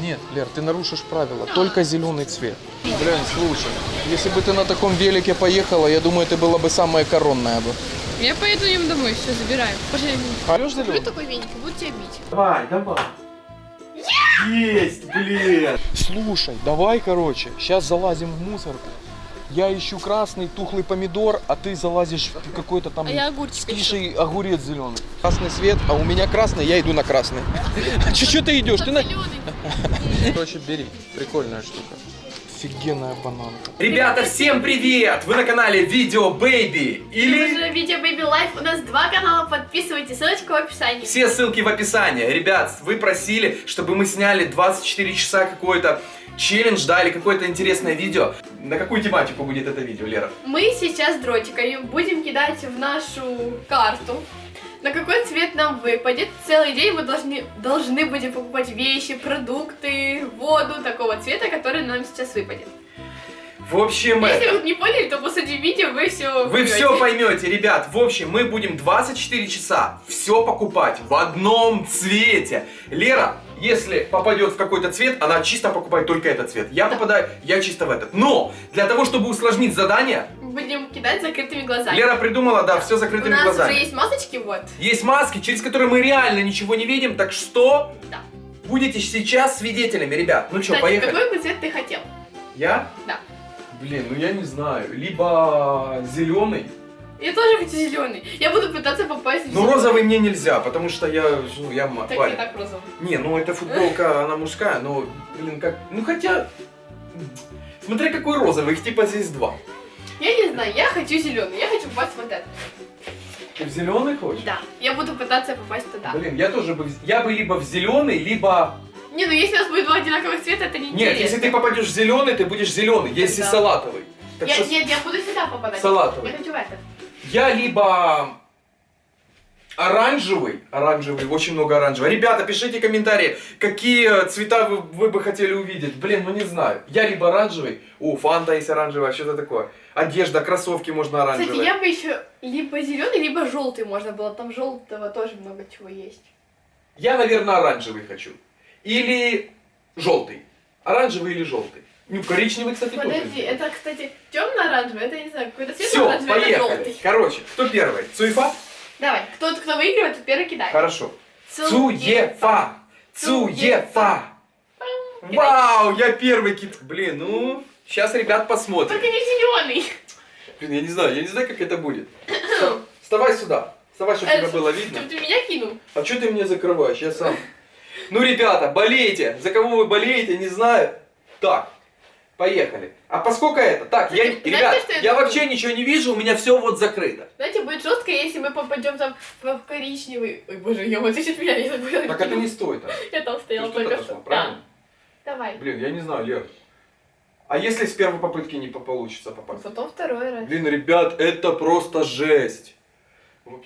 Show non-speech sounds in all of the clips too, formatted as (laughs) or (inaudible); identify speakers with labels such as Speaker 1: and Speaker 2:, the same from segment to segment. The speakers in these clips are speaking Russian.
Speaker 1: Нет, Лер, ты нарушишь правила. Только зеленый цвет. Блин, слушай, если бы ты на таком велике поехала, я думаю, ты была бы самая коронная бы.
Speaker 2: Я поеду им домой, все, забираем. Пошли.
Speaker 1: Орешь зеленый?
Speaker 2: такой веник, буду тебя бить.
Speaker 1: Давай, давай. Есть, блин. Слушай, давай, короче, сейчас залазим в мусорку. Я ищу красный тухлый помидор, а ты залазишь в какой-то там
Speaker 2: А я огурчик
Speaker 1: скиший огурец зеленый. Красный свет, а у меня красный, я иду на красный. (laughs) Че ты идешь? Ты на... (laughs) Короче, бери. Прикольная штука. Офигенная бананка.
Speaker 3: Ребята, всем привет! Вы на канале Видео Бэйби или...
Speaker 2: же Видео Baby Life. У нас два канала, подписывайтесь, ссылочка в описании.
Speaker 3: Все ссылки в описании. Ребят, вы просили, чтобы мы сняли 24 часа какой-то челлендж, да, или какое-то интересное видео. На какую тематику будет это видео, Лера?
Speaker 2: Мы сейчас дротиками будем кидать в нашу карту. На какой цвет нам выпадет. Целый день мы должны, должны будем покупать вещи, продукты, воду такого цвета, который нам сейчас выпадет.
Speaker 3: В общем,
Speaker 2: Если
Speaker 3: это...
Speaker 2: вы не поняли, то посреди видео вы все
Speaker 3: Вы все поймете, ребят. В общем, мы будем 24 часа все покупать в одном цвете. Лера, если попадет в какой-то цвет, она чисто покупает только этот цвет. Я попадаю, я чисто в этот. Но для того, чтобы усложнить задание,
Speaker 2: Будем кидать закрытыми глазами.
Speaker 3: Лера придумала, да, все
Speaker 2: У
Speaker 3: закрытыми
Speaker 2: нас
Speaker 3: глазами.
Speaker 2: уже есть масочки, вот.
Speaker 3: Есть маски, через которые мы реально ничего не видим, так что
Speaker 2: Да.
Speaker 3: будете сейчас свидетелями, ребят. Ну что, поехали?
Speaker 2: какой бы цвет ты хотел?
Speaker 3: Я?
Speaker 2: Да.
Speaker 3: Блин, ну я не знаю. Либо зеленый.
Speaker 2: Я тоже хочу зеленый. Я буду пытаться попасть в зелёный.
Speaker 3: розовый мне нельзя, потому что я, ну, я
Speaker 2: Так
Speaker 3: парень.
Speaker 2: не так розовый.
Speaker 3: Не, ну эта футболка, (laughs) она мужская, но, блин, как... Ну хотя... Смотри, какой розовый, их типа здесь два.
Speaker 2: Я не знаю, я хочу зеленый. Я хочу попасть в вот это.
Speaker 3: Ты в зеленый хочешь?
Speaker 2: Да. Я буду пытаться попасть туда.
Speaker 3: Блин, я тоже бы... Я бы либо в зеленый, либо...
Speaker 2: Не, ну если у нас будет два одинаковых цвета, это не
Speaker 3: Нет, если ты попадешь в зеленый, ты будешь зеленый, есть и
Speaker 2: Да.
Speaker 3: салатовый. Так
Speaker 2: Я,
Speaker 3: что
Speaker 2: Нет, я буду сюда попадать.
Speaker 3: Салатовый.
Speaker 2: Я хочу в этот.
Speaker 3: Я либо оранжевый, оранжевый, очень много оранжевого. Ребята, пишите комментарии, какие цвета вы, вы бы хотели увидеть. Блин, ну не знаю. Я либо оранжевый, о, фанта есть оранжевая, что-то такое. Одежда, кроссовки можно оранжевые.
Speaker 2: Кстати, я бы еще либо зеленый, либо желтый можно было. Там желтого тоже много чего есть.
Speaker 3: Я, наверное, оранжевый хочу. Или желтый. Оранжевый или желтый. Ну, коричневый, кстати, тоже.
Speaker 2: Подожди, это, кстати, темно-оранжевый, это я не знаю, какой-то цвет
Speaker 3: Все, поехали.
Speaker 2: желтый.
Speaker 3: Короче, кто первый? Цуефа?
Speaker 2: Давай, кто, кто выигрывает, тот первый кидает.
Speaker 3: Хорошо.
Speaker 2: Цуефа.
Speaker 3: Цуефа. Вау, я первый кит. Блин, ну, сейчас ребят посмотрим.
Speaker 2: Только не зеленый.
Speaker 3: Блин, я не знаю, я не знаю, как это будет. Вста- (coughs) Вставай сюда. Вставай, чтобы тебя было видно.
Speaker 2: Чтобы ты меня кинул.
Speaker 3: А что ты меня закрываешь? Я сам. Ну, ребята, болейте. За кого вы болеете, не знаю. Так, поехали. А поскольку это? Так, я,
Speaker 2: Знаете,
Speaker 3: ребят,
Speaker 2: что я
Speaker 3: я вообще ничего не вижу, у меня все вот закрыто.
Speaker 2: Знаете, будет жестко, если мы попадем там в коричневый. Ой, боже, я вот чуть меня не забыла.
Speaker 3: Так это не стоит. а.
Speaker 2: Я там стояла только
Speaker 3: отошла,
Speaker 2: что.
Speaker 3: правильно?
Speaker 2: Да. Давай.
Speaker 3: Блин, я не знаю, Лер. А если с первой попытки не по- получится попасть?
Speaker 2: Потом второй раз.
Speaker 3: Блин, ребят, это просто жесть.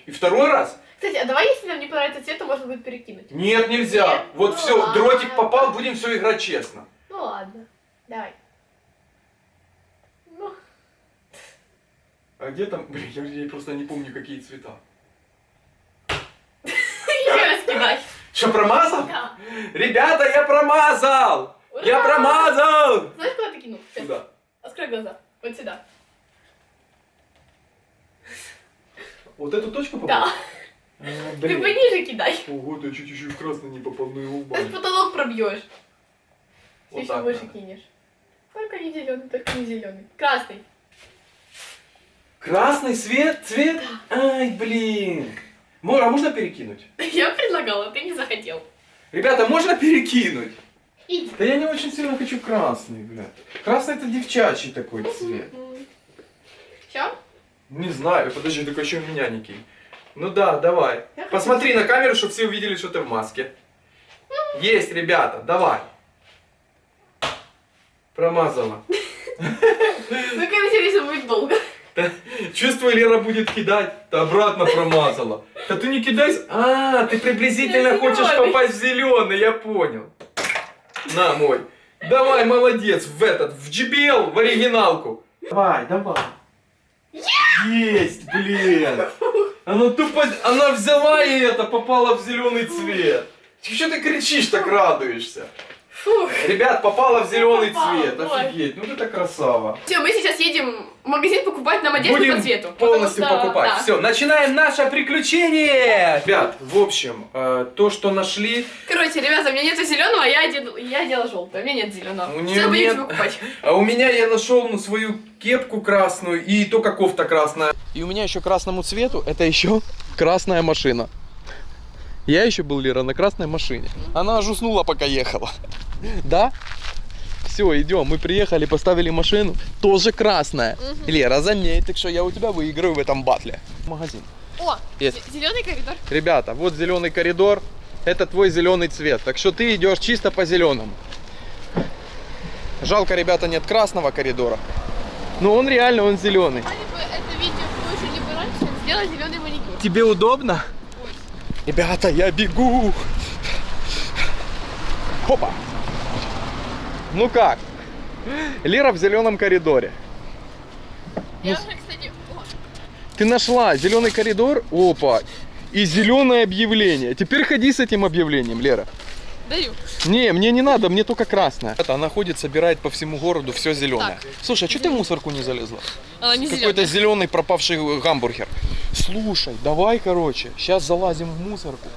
Speaker 3: И второй раз?
Speaker 2: Кстати, а давай, если нам не понравится цвет, то можно будет перекинуть.
Speaker 3: Нет, нельзя.
Speaker 2: Нет?
Speaker 3: Вот
Speaker 2: Ну
Speaker 3: все,
Speaker 2: ладно.
Speaker 3: дротик попал, будем все играть честно.
Speaker 2: Ну ладно. Давай. Ну,
Speaker 3: А где там? Блин, я, я просто не помню, какие цвета.
Speaker 2: еще раз кидай.
Speaker 3: Что, промазал?
Speaker 2: Да.
Speaker 3: Ребята, я промазал! Я
Speaker 2: Ура!
Speaker 3: промазал!
Speaker 2: Знаешь, куда ты кинул? Сейчас.
Speaker 3: Куда?
Speaker 2: Открой глаза. Вот сюда.
Speaker 3: Вот эту точку попал?
Speaker 2: Да.
Speaker 3: А,
Speaker 2: Ты пониже кидай.
Speaker 3: Ого, ты чуть чуть в красный не попал, ну его
Speaker 2: Ты
Speaker 3: упал.
Speaker 2: потолок пробьешь. Ты
Speaker 3: Вот
Speaker 2: еще выше
Speaker 3: надо.
Speaker 2: кинешь. Только не зеленый, только не зеленый. Красный.
Speaker 3: Красный свет, цвет? Ай, блин. А можно перекинуть? (laughs)
Speaker 2: Я предлагала, ты не захотел.
Speaker 3: Ребята, можно перекинуть?
Speaker 2: Иди.
Speaker 3: Да я не очень сильно хочу красный, блядь. Красный это девчачий такой цвет.
Speaker 2: Все?
Speaker 3: Не знаю, подожди, только еще меня не кинь. Ну да, давай.
Speaker 2: Я хочу
Speaker 3: Посмотри на камеру, чтобы все увидели, что ты в маске. Есть, ребята, давай. Промазала. (laughs)
Speaker 2: Ну, конечно, будет долго. (laughs)
Speaker 3: Чувствую, Лера будет кидать. Ты обратно промазала. Да ты не кидай. с- А, ты приблизительно
Speaker 2: Я
Speaker 3: хочешь попасть в зеленый, я понял. На, мой. Давай, молодец, в этот, в JBL, в оригиналку. Давай, давай. Есть, блин. Она тупо, она взяла и это, попала в зеленый цвет. Что ты кричишь, так радуешься?
Speaker 2: Фух.
Speaker 4: Ребят, попала в зеленый
Speaker 2: Попала,
Speaker 4: цвет.
Speaker 2: ой.
Speaker 4: Офигеть, ну ты красава.
Speaker 2: Все, мы сейчас едем в магазин покупать нам одежду
Speaker 4: Будем
Speaker 2: по цвету.
Speaker 4: полностью
Speaker 2: что-
Speaker 4: покупать.
Speaker 2: да.
Speaker 4: Все, начинаем наше приключение. Ребят, в общем, э, то, что нашли,
Speaker 2: Короче, ребята, у меня нет зеленого, а я одела, я одела желтое. У меня нет зеленого.
Speaker 4: У
Speaker 2: Все,
Speaker 4: нет.
Speaker 2: покупать.
Speaker 4: а у меня я нашел ну, свою кепку красную и только кофта красная.
Speaker 3: И у меня еще красному цвету, это еще красная машина. Я еще был, Лера, на красной машине. Она аж уснула, пока ехала. Да? Все, идем. Мы приехали, поставили машину. Тоже красная. Лера, заметь, так что я у тебя выиграю в этом батле. Магазин.
Speaker 2: О,
Speaker 3: Есть.
Speaker 2: зеленый коридор.
Speaker 3: Ребята, вот зеленый коридор. Это твой зеленый цвет. Так что ты идешь чисто по зеленому. Жалко, ребята, нет красного коридора. Но он реально, он зеленый.
Speaker 2: Если бы это видео выложили бы раньше, сделать зеленый маникюр.
Speaker 3: Тебе удобно? Ребята, я бегу. Хопа. Ну как? Лера в зеленом коридоре.
Speaker 2: Я уже, кстати,
Speaker 3: Ты нашла зеленый коридор, опа, и зеленое объявление. Теперь ходи с этим объявлением, Лера.
Speaker 2: даю.
Speaker 3: Не, мне не надо, мне только красное. Это она ходит, собирает по всему городу все зеленое.
Speaker 2: Так.
Speaker 3: Слушай, а что ты в мусорку не залезла?
Speaker 2: Она не
Speaker 3: Какой-то зеленый пропавший гамбургер. Слушай, давай, короче, сейчас залазим в мусорку.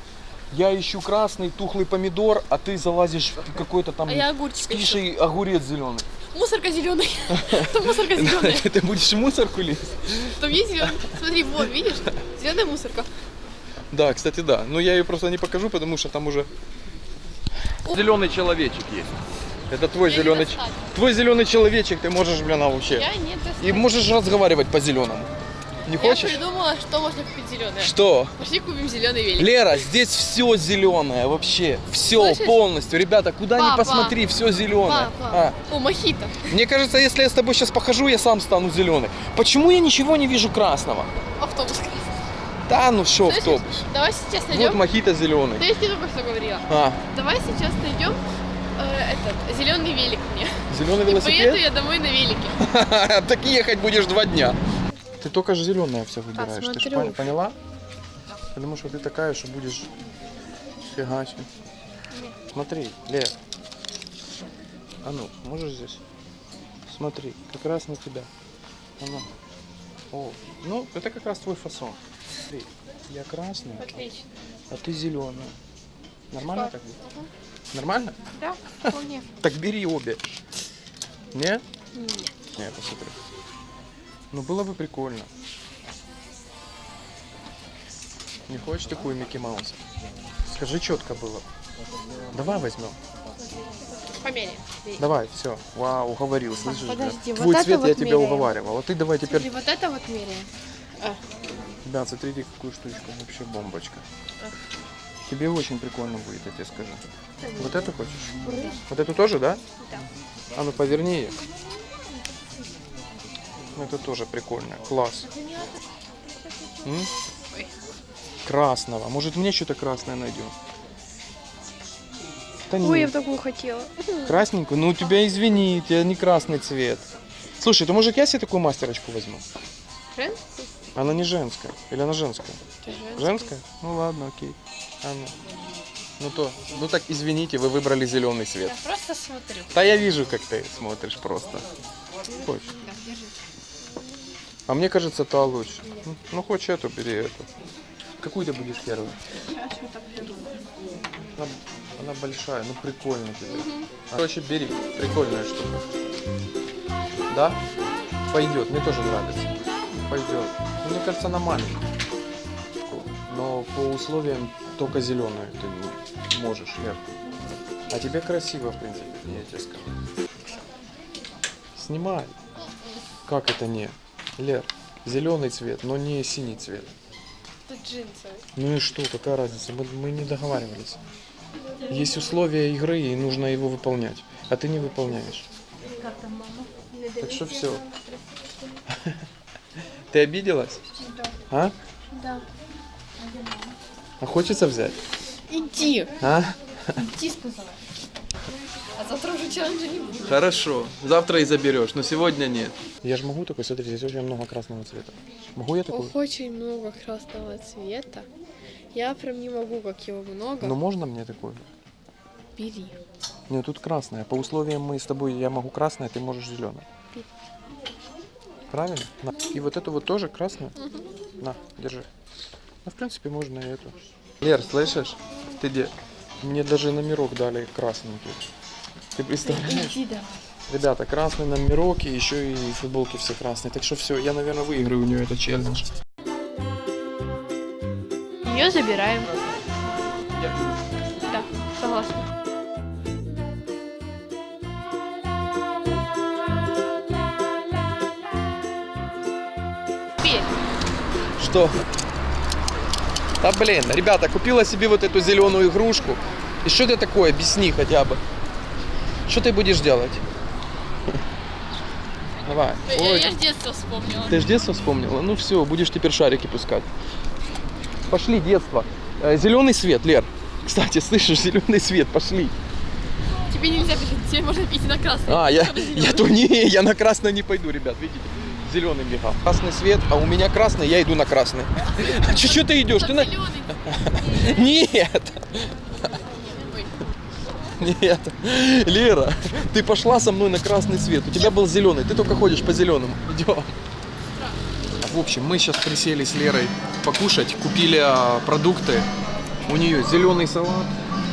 Speaker 3: Я ищу красный тухлый помидор, а ты залазишь в какой-то там
Speaker 2: А я огурчик
Speaker 3: скисший огурец зеленый.
Speaker 2: Мусорка зеленый. (laughs) Там мусорка зеленая. (laughs)
Speaker 3: Ты будешь мусорку лезть?
Speaker 2: Там есть зеленый. Смотри, вот, видишь? Зеленая мусорка.
Speaker 3: Да, кстати, да. Но я ее просто не покажу, потому что там уже зеленый человечек есть. Это твой
Speaker 2: Я
Speaker 3: зеленый, твой зеленый человечек, ты можешь, блин, а вообще.
Speaker 2: Я не
Speaker 3: И можешь разговаривать по зеленому. Не
Speaker 2: Я
Speaker 3: хочешь?
Speaker 2: придумала, что можно купить зеленое.
Speaker 3: Что?
Speaker 2: Пошли купим зеленый велик.
Speaker 3: Лера, здесь все зеленое, вообще. Все
Speaker 2: Слышишь?
Speaker 3: полностью. Ребята, куда ни
Speaker 2: Папа.
Speaker 3: посмотри, все зеленое.
Speaker 2: Папа. О, мохито.
Speaker 3: Мне кажется, если я с тобой сейчас похожу, я сам стану зеленый. Почему я ничего не вижу красного?
Speaker 2: Автобус красный.
Speaker 3: Да, ну
Speaker 2: Слышишь?
Speaker 3: автобус.
Speaker 2: Давай сейчас
Speaker 3: Вот
Speaker 2: найдем.
Speaker 3: мохито зеленый.
Speaker 2: Да я тебе только что говорила.
Speaker 3: А,
Speaker 2: Давай сейчас найдем э, этот зеленый велик мне.
Speaker 3: зеленый
Speaker 2: И поеду
Speaker 3: велосипед?
Speaker 2: я домой на велике. (laughs)
Speaker 3: Так ехать будешь два дня. Ты только же зеленое все выбираешь. Ты ж
Speaker 2: Посмотрю.
Speaker 3: пон- поняла? Потому что ты такая, что будешь фигачить. Смотри, Лер. А ну, можешь здесь? Смотри, как раз на тебя. А ну. О, ну, это как раз твой фасон. Смотри, я красная,
Speaker 2: Отлично.
Speaker 3: а ты зеленая. Нормально так будет? Нормально?
Speaker 2: Да, вполне. (laughs)
Speaker 3: Так бери обе. Не?
Speaker 2: Нет.
Speaker 3: Не, посмотри. Ну было бы прикольно. Не хочешь такую Микки Маус? Скажи четко было. Давай возьмем.
Speaker 2: Померяем.
Speaker 3: Давай, все. Вау, уговорил, слышишь? да?
Speaker 2: подожди, вот
Speaker 3: Твой
Speaker 2: это
Speaker 3: цвет
Speaker 2: вот
Speaker 3: я тебя
Speaker 2: меряем.
Speaker 3: уговаривал. А ты давай теперь...
Speaker 2: Смотри, вот это вот меряем.
Speaker 3: Ребят, смотрите, какую штучку. Вообще бомбочка.
Speaker 2: А.
Speaker 3: Тебе очень прикольно будет, я тебе скажу. Вот эту хочешь? Вот эту тоже, да?
Speaker 2: Да.
Speaker 3: А ну поверни ее. Ну, Это тоже прикольно. Класс. М? Красного. Может мне что-то красное найдем? Да
Speaker 2: Ой, я в такую хотела.
Speaker 3: Красненькую? Ну у тебя извини, у тебя не красный цвет. Слушай, то может я себе такую мастерочку возьму?
Speaker 2: Женскую?
Speaker 3: Она не женская. Или она женская?
Speaker 2: Ты женскую.
Speaker 3: Женская? Ну ладно, окей. А ну. Ну то, ну так извините, вы выбрали зеленый цвет.
Speaker 2: Я просто смотрю.
Speaker 3: Да я вижу, как ты смотришь просто. Хочешь? А мне кажется, та лучше. Ну, Ну, хочешь эту, бери эту. Какую ты будешь первую? Она, она большая, ну прикольно тебе. Короче, бери, прикольная штука. Да? Пойдет, мне тоже нравится. Пойдет. Ну, мне кажется, она маленькая. Но по условиям только зеленую ты можешь, Лер. А тебе красиво, в принципе, я тебе скажу. Снимай. Как это не? Лер, зеленый цвет, но не синий цвет.
Speaker 2: Тут джинсовый.
Speaker 3: Ну и что, какая разница? Мы, мы не договаривались. Есть условия игры, и нужно его выполнять. А ты не выполняешь. Так что все. Ты обиделась? А?
Speaker 2: Да.
Speaker 3: А хочется взять?
Speaker 2: Иди.
Speaker 3: А?
Speaker 2: Иди, сказала. Завтра уже челленджа не будет.
Speaker 3: Хорошо. Завтра и заберешь, но сегодня нет. Я же могу такой, смотри, здесь очень много красного цвета. Могу я такой?
Speaker 2: Ох, очень много красного цвета. Я прям не могу, как его много.
Speaker 3: Ну можно мне такой?
Speaker 2: Бери.
Speaker 3: Нет, тут красная. По условиям мы с тобой, я могу красное, ты можешь зеленое. Правильно? На. И вот эту вот тоже красную? На, держи. Ну, в принципе, можно и эту. Лер, слышишь? Ты где? Мне даже номерок дали красненький. Ты представляешь?
Speaker 2: Иди давай.
Speaker 3: Ребята, красный номерок и еще и футболки все красные. Так что все, я, наверное, выиграю у нее этот челлендж.
Speaker 2: Ее забираем. Да, согласна.
Speaker 3: Что? Да блин, ребята, купила себе вот эту зеленую игрушку. И что это такое? Объясни хотя бы. Что ты будешь делать? Давай. Ой,
Speaker 2: с детства вспомнила.
Speaker 3: ты ж детство вспомнила? Ну все, будешь теперь шарики пускать. Пошли, детство. Зеленый свет, Лер. Кстати, слышишь, зеленый свет, пошли.
Speaker 2: Тебе нельзя бежать, тебе можно идти на красный.
Speaker 3: А, я, я то не, я на красный не пойду, ребят, видите? Зеленый бегал. Красный свет, а у меня красный, я иду на красный. А что ты идешь? Ты на... (laughs) Нет! Нет, Лера, ты пошла со мной на красный свет. У тебя был зеленый, ты только ходишь по зеленому. Идем. В общем, мы сейчас присели с Лерой покушать, купили а, продукты. У нее зеленый салат,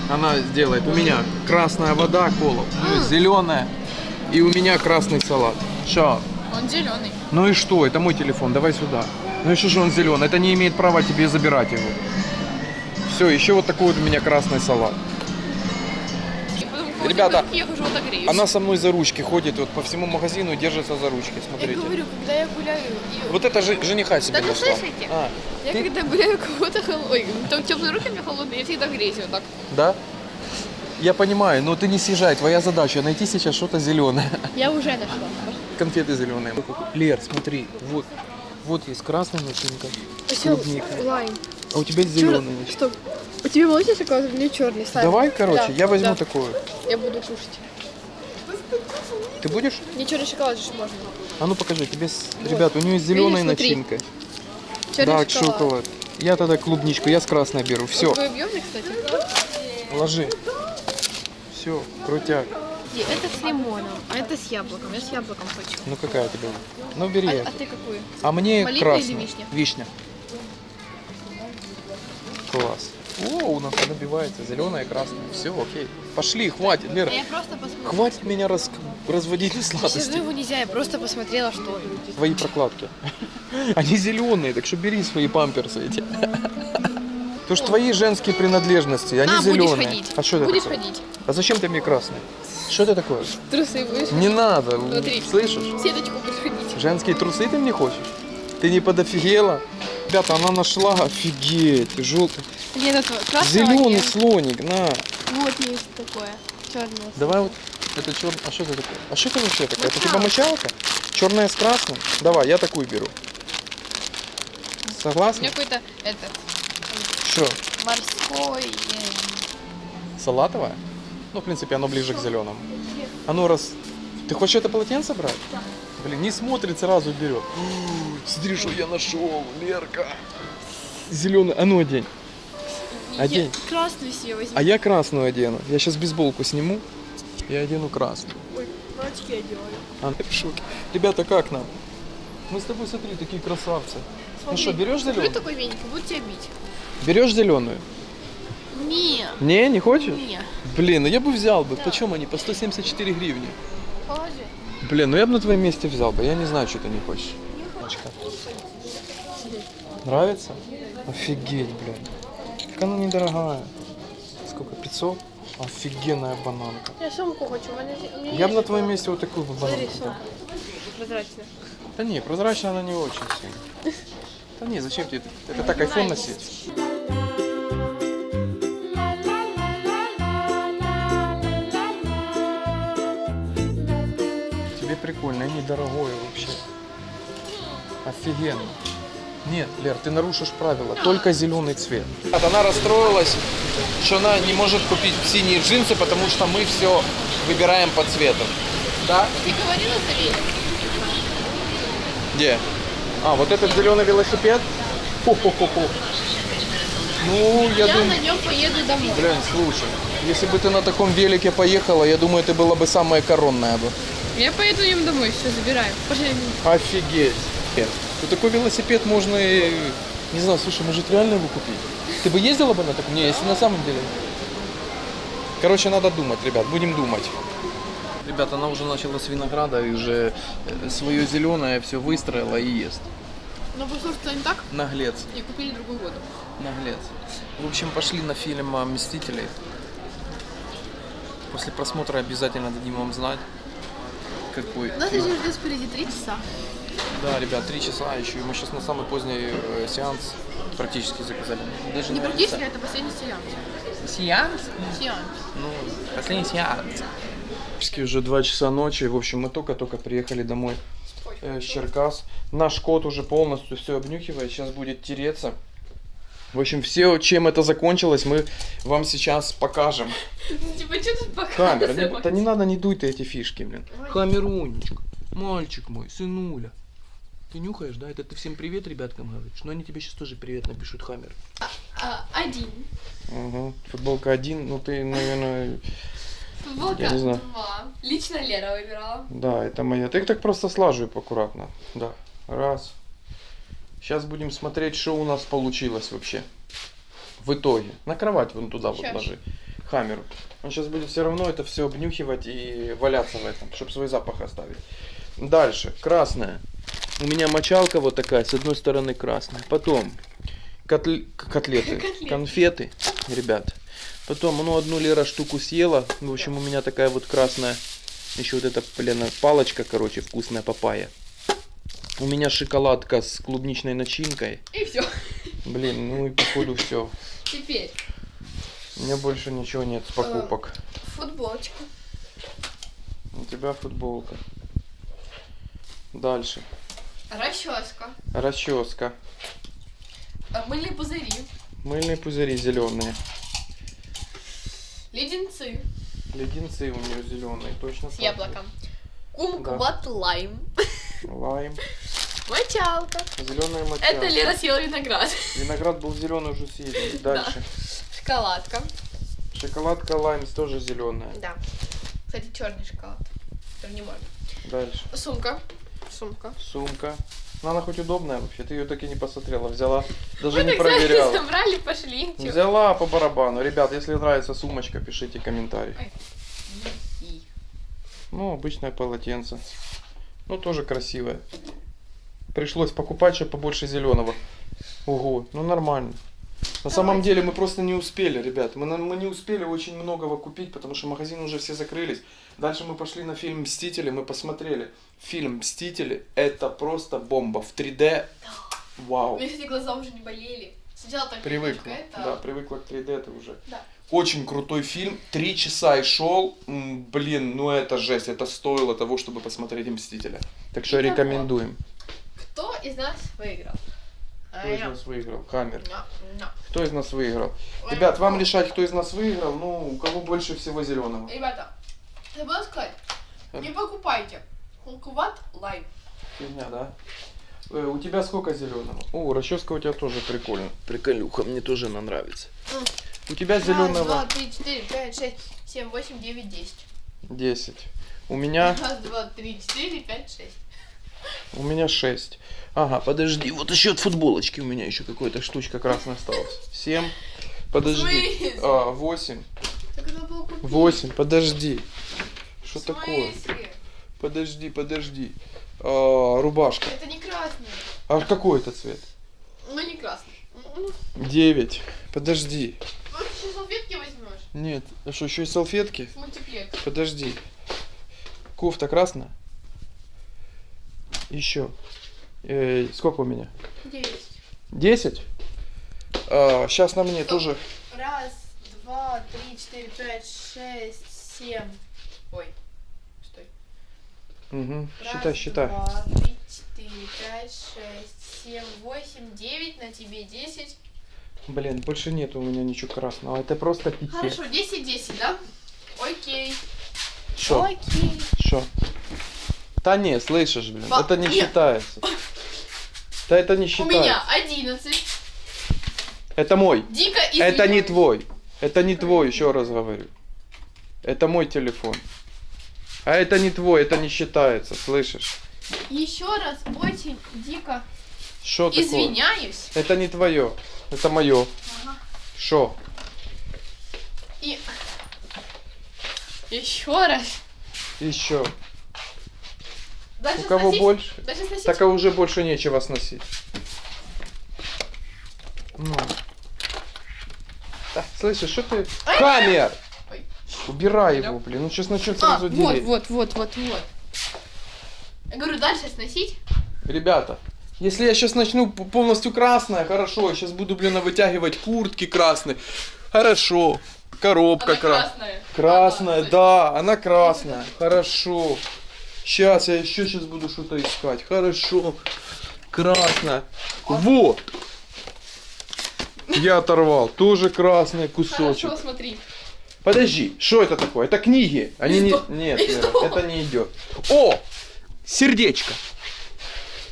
Speaker 3: она сделает. У меня красная вода, кола, зеленая. И у меня красный салат. Что?
Speaker 2: Он зеленый.
Speaker 3: Ну и что? Это мой телефон, давай сюда. Ну и что же он зеленый? Это не имеет права тебе забирать его. Все, еще вот такой вот у меня красный салат. Ребята,
Speaker 2: Я отогреюсь.
Speaker 3: Она со мной за ручки ходит, вот по всему магазину и держится за ручки,
Speaker 2: Я
Speaker 3: смотрите.
Speaker 2: говорю, когда я гуляю... и-
Speaker 3: Вот это же жениха себе
Speaker 2: Да
Speaker 3: нашла.
Speaker 2: слышите?
Speaker 3: А,
Speaker 2: Я
Speaker 3: ты-
Speaker 2: когда гуляю кого-то холодный, там теплые руки у меня холодные, я всегда греюсь вот так.
Speaker 3: да? Я понимаю, но ты не съезжай, твоя задача найти сейчас что-то зеленое.
Speaker 2: Я уже нашла.
Speaker 3: Конфеты зеленые. Лер, смотри, вот, вот есть красная начинка, клубника,
Speaker 2: лайм.
Speaker 3: а у тебя зеленый.
Speaker 2: Что? У тебя молочный шоколад, у меня черный. Ставь.
Speaker 3: Давай, короче,
Speaker 2: Да,
Speaker 3: я возьму
Speaker 2: да.
Speaker 3: такую.
Speaker 2: Я буду кушать.
Speaker 3: Ты будешь?
Speaker 2: Мне черный шоколад же можно.
Speaker 3: А ну покажи, тебе, с-
Speaker 2: Вот.
Speaker 3: ребят, у нее зеленая
Speaker 2: Видишь,
Speaker 3: начинка.
Speaker 2: Черный
Speaker 3: да, шоколад. Я тогда клубничку, я с красной беру. Все,
Speaker 2: Твой объемный, кстати.
Speaker 3: ложи. Все, крутяк.
Speaker 2: Это с лимоном, а это с яблоком. Я с яблоком хочу.
Speaker 3: Ну какая тебе? Ну бери.
Speaker 2: А,
Speaker 3: эту.
Speaker 2: а ты какую?
Speaker 3: А мне
Speaker 2: Малина
Speaker 3: красная.
Speaker 2: или вишня?
Speaker 3: Вишня. Класс. О, у нас набивается зеленая и красная. Все, окей. Пошли, хватит, Лера.
Speaker 2: Я просто посмотрела.
Speaker 3: Хватит меня раз... разводить на сладости.
Speaker 2: его нельзя, я просто посмотрела, что.
Speaker 3: Твои прокладки. (laughs) Они зеленые, так что бери свои памперсы эти. (laughs) То что твои женские принадлежности, они
Speaker 2: а,
Speaker 3: зеленые.
Speaker 2: будешь ходить.
Speaker 3: А что это
Speaker 2: Будешь
Speaker 3: такое?
Speaker 2: ходить.
Speaker 3: А зачем ты мне красный? Что это такое?
Speaker 2: Трусы будешь
Speaker 3: Не надо,
Speaker 2: Смотри.
Speaker 3: слышишь?
Speaker 2: Сеточку будешь ходить.
Speaker 3: Женские трусы ты мне хочешь? Ты не подофигела? Ребята, она нашла, офигеть, желтый.
Speaker 2: Нет, это красного
Speaker 3: Зеленый
Speaker 2: нет.
Speaker 3: слоник, на.
Speaker 2: Вот есть такое. Черное.
Speaker 3: Давай вот, это черный, а что это такое? А что это вообще такое? Это типа
Speaker 2: Мочалка.
Speaker 3: мочалка? Черная с красным? Давай, я такую беру.
Speaker 2: У
Speaker 3: Согласна?
Speaker 2: меня какой-то этот
Speaker 3: Что,
Speaker 2: морской.
Speaker 3: салатовая? Ну, в принципе, оно ближе к зеленому. А ну раз... Ты хочешь это полотенце брать? Блин, не смотрит, сразу берет. Смотри, что я нашел, Лерка. Зеленый, а ну одень. Одень.
Speaker 2: Я красную себе возьму.
Speaker 3: А я красную одену. Я сейчас бейсболку сниму и одену красную.
Speaker 2: Ой, очки одеваю.
Speaker 3: Она в шоке. Ребята, как нам? Мы с тобой, смотри, такие красавцы. Ну что, берешь зеленую?
Speaker 2: такой веник, буду тебя бить.
Speaker 3: Берешь зеленую?
Speaker 2: Не,
Speaker 3: Не, не хочешь?
Speaker 2: не.
Speaker 3: Блин, ну я бы взял бы. Почем они? По 174 гривни.
Speaker 2: Положи.
Speaker 3: Блин, ну я бы на твоем месте взял бы. Я не знаю, что ты не хочешь. Очка. Нравится? Офигеть, блин. Так она недорогая. Сколько? 500? Офигенная бананка.
Speaker 2: Я сумку хочу.
Speaker 3: Я бы на твоем месте вот такую бы
Speaker 2: Смотри,
Speaker 3: бананку.
Speaker 2: сумка. Прозрачная.
Speaker 3: Да не, прозрачная она не очень сильно. Да не, зачем тебе это? Это так айфон носить. Прикольно, и недорогое вообще. Офигенно. Нет, Лер, ты нарушишь правила. Только зеленый цвет. Она расстроилась, что она не может купить синие джинсы, потому что мы все выбираем по цвету. Да?
Speaker 2: Ты говорила Савелий?
Speaker 3: Где? А, вот этот зеленый велосипед? Хо-хо-хо-хо. Ну, я
Speaker 2: Я
Speaker 3: думаю...
Speaker 2: на нем поеду домой.
Speaker 3: Блин, слушай, Если бы ты на таком велике поехала, я думаю, ты была бы самая коронная бы.
Speaker 2: Я поеду им домой, все, забираю. Пошли.
Speaker 3: Офигеть. Ну такой велосипед можно и... Не знаю, слушай, может реально его купить? Ты бы ездила бы на таком? Не, если на самом деле. Короче, надо думать, ребят, будем думать. Ребята, она уже начала с винограда и уже свое зеленое все выстроила и ест.
Speaker 2: Ну, послушай, что не так?
Speaker 3: Наглец,
Speaker 2: И купили другую воду.
Speaker 3: наглец. В общем, пошли на фильм «Мстители». После просмотра обязательно дадим вам знать, какой
Speaker 2: У нас
Speaker 3: фильм.
Speaker 2: еще ждет впереди три часа.
Speaker 3: Да, ребят, три часа еще. Мы сейчас на самый поздний э, сеанс практически заказали. Даже,
Speaker 2: Не практически, это последний сеанс.
Speaker 3: Сеанс?
Speaker 2: Сеанс.
Speaker 3: Ну, последний сеанс. Практически уже 2 часа ночи. В общем, мы только-только приехали домой э, с Черкас. Наш кот уже полностью все обнюхивает. Сейчас будет тереться. В общем, все, чем это закончилось, мы вам сейчас покажем.
Speaker 2: Типа, что тут
Speaker 3: Камера, не,
Speaker 2: показывать?
Speaker 3: да не надо, не дуй ты эти фишки, блин.
Speaker 2: Ой.
Speaker 3: Хамерунечка, мальчик мой, сынуля. Ты нюхаешь, да? Это ты всем привет ребяткам говоришь? Но они тебе сейчас тоже привет напишут, Хаммер.
Speaker 2: А, один.
Speaker 3: Угу. Футболка один, ну ты, наверное,
Speaker 2: Футболка
Speaker 3: Я не знаю.
Speaker 2: два. Лично Лера выбирала.
Speaker 3: да, это моя. Ты их так просто слажу аккуратно. Да, раз. Сейчас будем смотреть, что у нас получилось вообще. В итоге. На кровать вон туда вот
Speaker 2: Щас.
Speaker 3: ложи. Хамеру. Он сейчас будет все равно это все обнюхивать и валяться в этом, чтобы свой запах оставить. Дальше. Красная. У меня мочалка вот такая, с одной стороны красная. Потом котл- к- котлеты,
Speaker 2: Котлеты.
Speaker 3: конфеты, ребят. Потом, ну, одну Лера штуку съела. В общем, у меня такая вот красная, еще вот эта, блин, палочка, короче, вкусная папайя. У меня шоколадка с клубничной начинкой.
Speaker 2: И все.
Speaker 3: Блин, ну и походу все.
Speaker 2: Теперь
Speaker 3: У меня больше ничего нет с покупок.
Speaker 2: футболочка.
Speaker 3: У тебя футболка. Дальше.
Speaker 2: Расческа.
Speaker 3: Расческа.
Speaker 2: а, Мыльные пузыри.
Speaker 3: Мыльные пузыри зеленые.
Speaker 2: Леденцы
Speaker 3: Леденцы у нее зеленые, точно.
Speaker 2: с яблоком. Кумкват лайм.
Speaker 3: Лайм. (laughs)
Speaker 2: Мочалка.
Speaker 3: Зеленая моча.
Speaker 2: Это Лера съела виноград.
Speaker 3: Виноград был зеленый уже съеден. Дальше.
Speaker 2: Шоколадка.
Speaker 3: Шоколадка лайм тоже зеленая.
Speaker 2: Да. Кстати, черный шоколад. Который не можно.
Speaker 3: Дальше.
Speaker 2: Сумка. Сумка.
Speaker 3: Сумка. Ну, она хоть удобная вообще. Ты ее так и не посмотрела. Взяла. Даже
Speaker 2: Мы
Speaker 3: не
Speaker 2: так
Speaker 3: проверяла.
Speaker 2: Собрали, пошли. Чё?
Speaker 3: Взяла по барабану. Ребят, если нравится сумочка, пишите комментарий.
Speaker 2: И.
Speaker 3: Ну, обычное полотенце. Ну, тоже красивое. Пришлось покупать, чтобы побольше зеленого. Ого, ну нормально. На самом деле мы просто не успели, ребят. Мы, мы не успели очень многого купить, потому что магазины уже все закрылись. Дальше мы пошли на фильм «Мстители», мы посмотрели. Фильм «Мстители» это просто бомба. В 3D.
Speaker 2: У
Speaker 3: Вау.
Speaker 2: меня, кстати, глаза уже не болели. Сначала так
Speaker 3: Привыкла.
Speaker 2: это...
Speaker 3: Да, привыкла к 3D это уже.
Speaker 2: Да.
Speaker 3: Очень крутой фильм. Три часа и шел. Блин, ну это жесть. Это стоило того, чтобы посмотреть «Мстителя». Так что рекомендуем.
Speaker 2: Кто из нас выиграл?
Speaker 3: Кто из нас выиграл?
Speaker 2: На.
Speaker 3: Кто из нас выиграл? Ребят, вам
Speaker 2: ну.
Speaker 3: решать, кто из нас выиграл. Ну, у кого больше всего зеленого.
Speaker 2: Ребята, забыла сказать, не покупайте кумкват лайм.
Speaker 3: Фигня, да? Э, у тебя сколько зеленого? О, расческа у тебя тоже прикольно. Приколюха, мне тоже она нравится. У тебя зеленого
Speaker 2: три, четыре, пять, шесть, семь, восемь, девять, десять.
Speaker 3: 10. У меня,
Speaker 2: Раз, два, три, четыре, пять, шесть.
Speaker 3: У меня 6. Ага, подожди, вот еще от футболочки у меня еще какая-то штучка красная осталась. 7. Подожди. А, 8.
Speaker 2: Так надо было купить.
Speaker 3: 8, подожди. Что такое? Подожди, подожди. А, рубашка.
Speaker 2: Это не красный.
Speaker 3: А какой это цвет?
Speaker 2: Ну не красный. Ну,
Speaker 3: 9. Подожди.
Speaker 2: Может, еще салфетки возьмешь?
Speaker 3: Нет. А что, еще и салфетки?
Speaker 2: Мультиплекс.
Speaker 3: Подожди. Кофта красная? Еще. Э, сколько у меня?
Speaker 2: Девять.
Speaker 3: 10? сейчас на мне тоже.
Speaker 2: Раз, два, три, четыре, пять, шесть, семь. Ой, стой.
Speaker 3: Угу.
Speaker 2: Раз,
Speaker 3: Считай, считай.
Speaker 2: два, три, четыре, пять, шесть, семь, восемь, девять, на тебе десять.
Speaker 3: Блин, больше нет у меня ничего красного. Это просто пике.
Speaker 2: Хорошо, десять, десять, да? Окей.
Speaker 3: Что?
Speaker 2: Окей.
Speaker 3: Что? Да не, слышишь, блин,
Speaker 2: Ба-
Speaker 3: это не
Speaker 2: нет.
Speaker 3: считается. (laughs) Да это не
Speaker 2: У
Speaker 3: считается.
Speaker 2: меня одиннадцать.
Speaker 3: Это мой.
Speaker 2: Дико
Speaker 3: Это не
Speaker 2: извиняюсь.
Speaker 3: твой. Это не твой, еще раз говорю. Это мой телефон. А это не твой, это не считается, слышишь?
Speaker 2: Еще раз очень дико
Speaker 3: такое?
Speaker 2: извиняюсь.
Speaker 3: Это не твое, это мое.
Speaker 2: Ага. И (laughs) еще раз.
Speaker 3: Еще.
Speaker 2: Дальше
Speaker 3: У кого
Speaker 2: сносить?
Speaker 3: больше?
Speaker 2: Дальше сносить?
Speaker 3: Так а уже больше нечего сносить. Ну. Да, слышишь, что ты... Камер!
Speaker 2: Ой.
Speaker 3: Убирай его, блин. Ну сейчас начнет
Speaker 2: А, вот, вот, вот, вот, вот. Я говорю, дальше сносить.
Speaker 3: Ребята, если я сейчас начну полностью красное, хорошо. Я сейчас буду, блин, вытягивать куртки красные. Хорошо. Коробка
Speaker 2: Она
Speaker 3: красная.
Speaker 2: красная.
Speaker 3: Красная,
Speaker 2: Ага,
Speaker 3: да, она красная. Хорошо. Сейчас я еще сейчас буду что-то искать. Хорошо. Красная. Вот. Я оторвал. Тоже красный кусочек.
Speaker 2: Хорошо, смотри.
Speaker 3: Подожди, что это такое? Это книги. Они не. Нет, Вера, это не идет. О! Сердечко.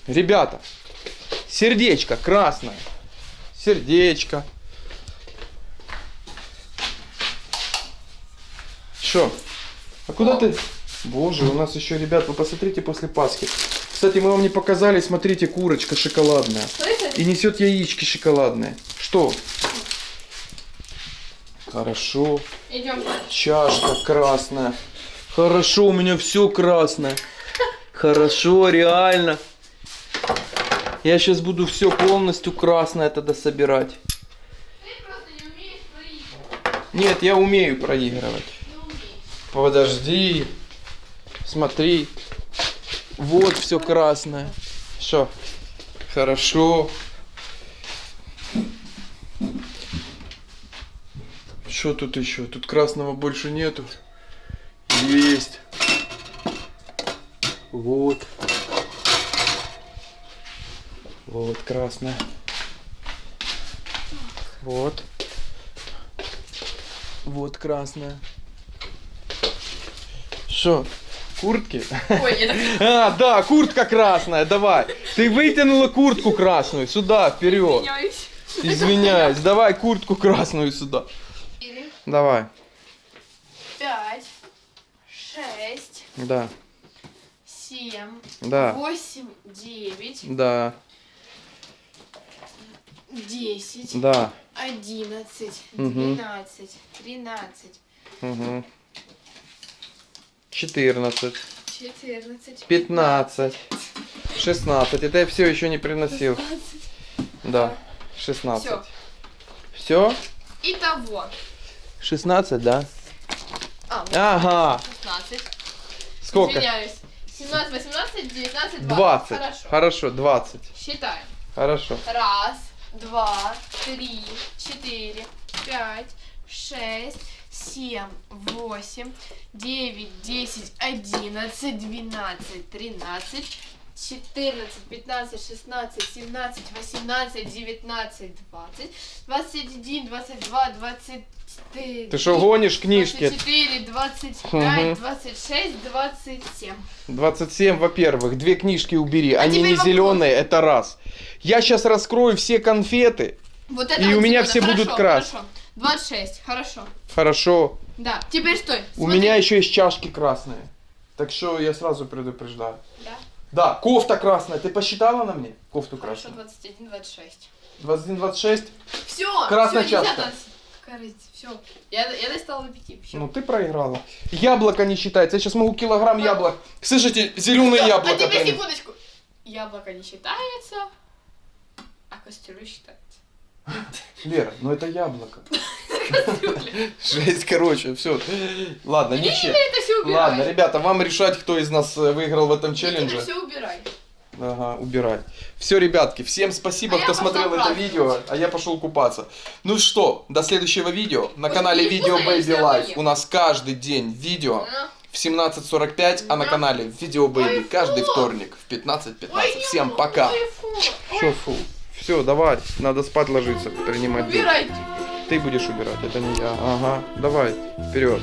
Speaker 3: Ребята, сердечко красное. Сердечко. Что? А куда
Speaker 2: О.
Speaker 3: ты? Боже, у нас еще, ребят, вы посмотрите после Пасхи. Кстати, мы вам не показали, смотрите, курочка шоколадная. И несет яички шоколадные. Что? Хорошо.
Speaker 2: Идем.
Speaker 3: Чашка красная. Хорошо, у меня все красное. Хорошо, реально. Я сейчас буду все полностью красное тогда собирать.
Speaker 2: Ты просто не.
Speaker 3: Нет, я умею проигрывать. Подожди. Смотри. Вот все красное. Что? Хорошо. Что тут еще? Тут красного больше нету. Есть. Вот. Вот красное. Вот. Вот красное. Что? Куртки?
Speaker 2: Ой, это... (laughs)
Speaker 3: А, да, куртка красная, давай. Ты вытянула куртку красную сюда, вперед.
Speaker 2: Извиняюсь.
Speaker 3: Извиняюсь, давай куртку красную сюда.
Speaker 2: Четыре,
Speaker 3: Давай.
Speaker 2: пять, шесть,
Speaker 3: Да,
Speaker 2: семь,
Speaker 3: да,
Speaker 2: восемь, девять,
Speaker 3: да,
Speaker 2: десять,
Speaker 3: да.
Speaker 2: одиннадцать, двенадцать, тринадцать,
Speaker 3: Угу. 14,
Speaker 2: четырнадцать,
Speaker 3: 15, 16. Это я все еще не приносил. Да, 16.
Speaker 2: Всё.
Speaker 3: Все?
Speaker 2: Итого.
Speaker 3: 16, да?
Speaker 2: А, вот
Speaker 3: Ага.
Speaker 2: 16.
Speaker 3: Сколько?
Speaker 2: Извиняюсь. 17, 18, 19, 20.
Speaker 3: 20.
Speaker 2: Хорошо.
Speaker 3: Хорошо, 20.
Speaker 2: Считаем.
Speaker 3: Хорошо.
Speaker 2: Раз, два, три, четыре, пять, шесть, семь, восемь, девять, десять, одиннадцать, двенадцать, тринадцать, четырнадцать, пятнадцать, шестнадцать, семнадцать, восемнадцать, девятнадцать, двадцать, двадцать один, двадцать два, двадцать три.
Speaker 3: Ты что, гонишь книжки?
Speaker 2: 24, 25,
Speaker 3: Мгм.
Speaker 2: 26, 27.
Speaker 3: 27, во-первых, две книжки убери. Они
Speaker 2: теперь
Speaker 3: не
Speaker 2: вопрос.
Speaker 3: зеленые, это раз. Я сейчас раскрою все конфеты.
Speaker 2: Вот это
Speaker 3: И
Speaker 2: вот
Speaker 3: у меня все будут
Speaker 2: Хорошо,
Speaker 3: красные.
Speaker 2: Хорошо. 26, хорошо.
Speaker 3: Хорошо.
Speaker 2: Да, теперь стой.
Speaker 3: У
Speaker 2: смотри.
Speaker 3: меня еще есть чашки красные. Так что я сразу предупреждаю.
Speaker 2: Да,
Speaker 3: Да, кофта красная. Ты посчитала на мне? Кофту
Speaker 2: хорошо,
Speaker 3: красную.
Speaker 2: 21, 26.
Speaker 3: 21, 26.
Speaker 2: Все,
Speaker 3: Красная
Speaker 2: всё,
Speaker 3: чашка.
Speaker 2: Все, я, я достала до 5. Все.
Speaker 3: Ну ты проиграла. Яблоко не считается. Я сейчас могу килограмм яблок. Слышите, зеленые
Speaker 2: а
Speaker 3: яблоко.
Speaker 2: теперь
Speaker 3: принес.
Speaker 2: секундочку. Яблоко не считается, а кастрюля считается.
Speaker 3: Лера, ну это яблоко. Жесть, короче, все. Ладно, ничего. Ладно, ребята, вам решать, кто из нас э, выиграл в этом челлендже.
Speaker 2: все убирай.
Speaker 3: Ага, убирай. Все, ребятки, всем спасибо,
Speaker 2: А
Speaker 3: кто смотрел это видео, а я пошел купаться. Ну что, до следующего видео на
Speaker 2: Ой,
Speaker 3: канале Видео Baby Life. У нас каждый день видео
Speaker 2: На.
Speaker 3: в 17.45, а на канале Видео Baby каждый вторник в 15.15.
Speaker 2: Ой, не
Speaker 3: Всем пока. Все, фу. Все, давай, надо спать ложиться, принимать душ.
Speaker 2: Убирайте.
Speaker 3: Ты будешь убирать, это не я. Ага, давай, вперед.